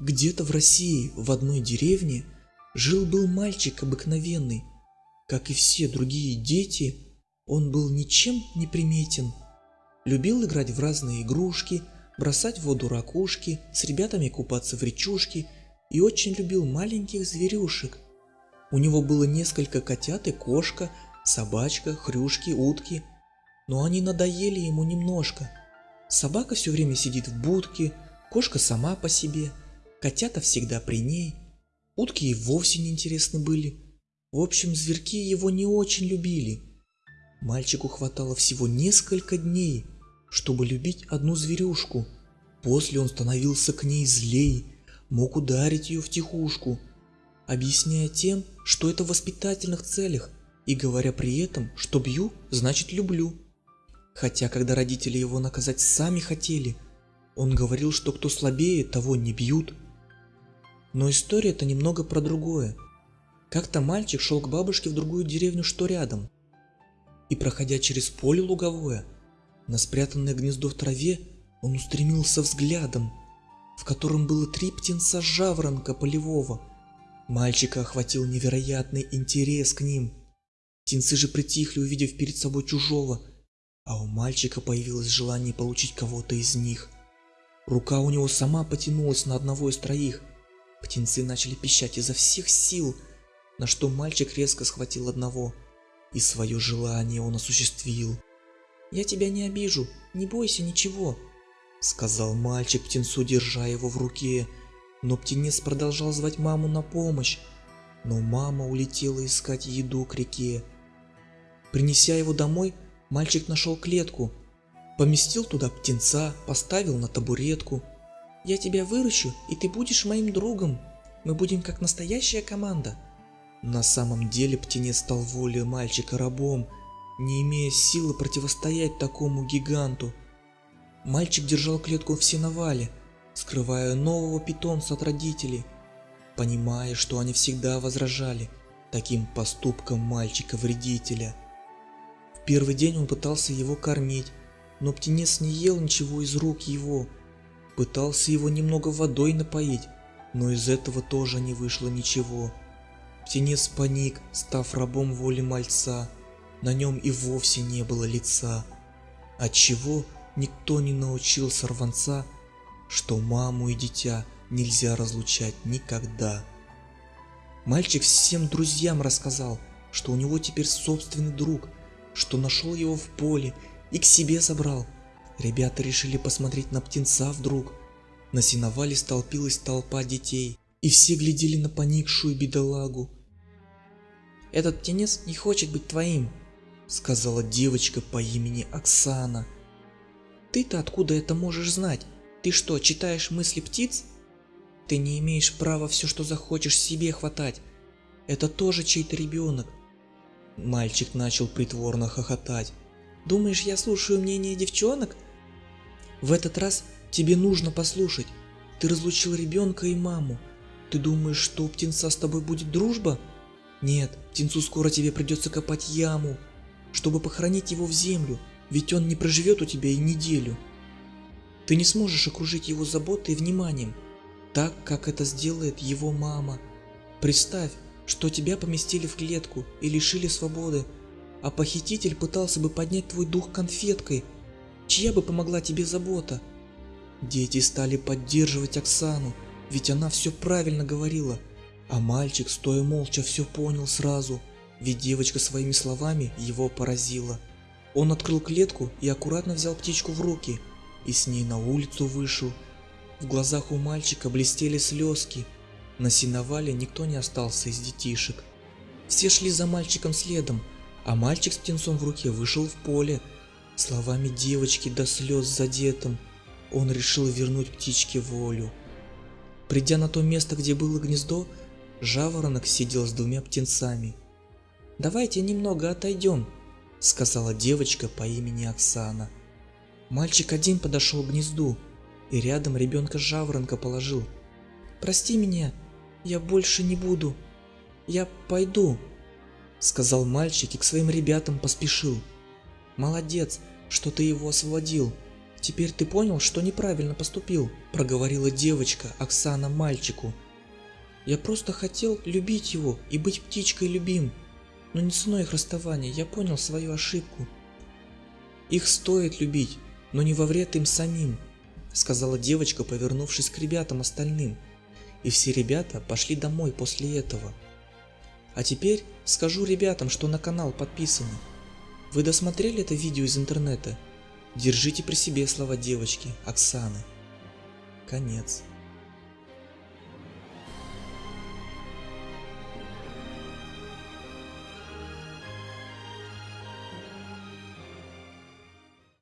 Где-то в России, в одной деревне, жил-был мальчик обыкновенный. Как и все другие дети, он был ничем не приметен. Любил играть в разные игрушки, бросать в воду ракушки, с ребятами купаться в речушке и очень любил маленьких зверюшек. У него было несколько котят и кошка, собачка, хрюшки, утки, но они надоели ему немножко. Собака все время сидит в будке, кошка сама по себе, котята всегда при ней, утки и вовсе неинтересны были. В общем, зверьки его не очень любили. Мальчику хватало всего несколько дней, чтобы любить одну зверюшку. После он становился к ней злей, мог ударить ее в тихушку, объясняя тем, что это в воспитательных целях, и говоря при этом, что бью, значит люблю. Хотя, когда родители его наказать сами хотели, он говорил, что кто слабее, того не бьют. Но история это немного про другое. Как-то мальчик шел к бабушке в другую деревню, что рядом. И проходя через поле луговое, на спрятанное гнездо в траве, он устремился взглядом, в котором было три птенца жаворонка полевого. Мальчика охватил невероятный интерес к ним. Птенцы же притихли, увидев перед собой чужого, а у мальчика появилось желание получить кого-то из них. Рука у него сама потянулась на одного из троих. Птенцы начали пищать изо всех сил, на что мальчик резко схватил одного, и свое желание он осуществил. «Я тебя не обижу, не бойся ничего», — сказал мальчик птенцу, держа его в руке. Но птенец продолжал звать маму на помощь, но мама улетела искать еду к реке. Принеся его домой, мальчик нашел клетку, поместил туда птенца, поставил на табуретку. «Я тебя выращу, и ты будешь моим другом. Мы будем как настоящая команда». На самом деле птенец стал волей мальчика рабом, не имея силы противостоять такому гиганту. Мальчик держал клетку в сеновале, скрывая нового питомца от родителей, понимая, что они всегда возражали таким поступкам мальчика-вредителя. В первый день он пытался его кормить, но птенец не ел ничего из рук его. Пытался его немного водой напоить, но из этого тоже не вышло ничего. Птенец паник, став рабом воли мальца на нем и вовсе не было лица, отчего никто не научил сорванца, что маму и дитя нельзя разлучать никогда. Мальчик всем друзьям рассказал, что у него теперь собственный друг, что нашел его в поле и к себе забрал. Ребята решили посмотреть на птенца вдруг. На сеновале столпилась толпа детей, и все глядели на поникшую бедолагу. «Этот птенец не хочет быть твоим», сказала девочка по имени Оксана. Ты-то откуда это можешь знать? Ты что, читаешь мысли птиц? Ты не имеешь права все, что захочешь себе хватать. Это тоже чей-то ребенок. Мальчик начал притворно хохотать. Думаешь, я слушаю мнение девчонок? В этот раз тебе нужно послушать. Ты разлучил ребенка и маму. Ты думаешь, что у птенца с тобой будет дружба? Нет, птенцу скоро тебе придется копать яму, чтобы похоронить его в землю, ведь он не проживет у тебя и неделю. Ты не сможешь окружить его заботой и вниманием, так, как это сделает его мама. Представь, что тебя поместили в клетку и лишили свободы, а похититель пытался бы поднять твой дух конфеткой. Чья бы помогла тебе забота? Дети стали поддерживать Оксану, ведь она все правильно говорила, а мальчик, стоя молча, все понял сразу – ведь девочка своими словами его поразила. Он открыл клетку и аккуратно взял птичку в руки и с ней на улицу вышел. В глазах у мальчика блестели слезки. На сеновале никто не остался из детишек. Все шли за мальчиком следом, а мальчик с птенцом в руке вышел в поле. Словами девочки до слез задетым, он решил вернуть птичке волю. Придя на то место, где было гнездо, жаворонок сидел с двумя птенцами – «Давайте немного отойдем», — сказала девочка по имени Оксана. Мальчик один подошел к гнезду и рядом ребенка жаворонка положил. «Прости меня, я больше не буду, я пойду», — сказал мальчик и к своим ребятам поспешил. «Молодец, что ты его освободил», — Теперь ты понял, что неправильно поступил, проговорила девочка Оксана мальчику. Я просто хотел любить его и быть птичкой любим, но не ценой их расставания я понял свою ошибку. Их стоит любить, но не во вред им самим, сказала девочка, повернувшись к ребятам остальным. И все ребята пошли домой после этого. А теперь скажу ребятам, что на канал подписаны. Вы досмотрели это видео из интернета? Держите при себе слова девочки Оксаны. Конец.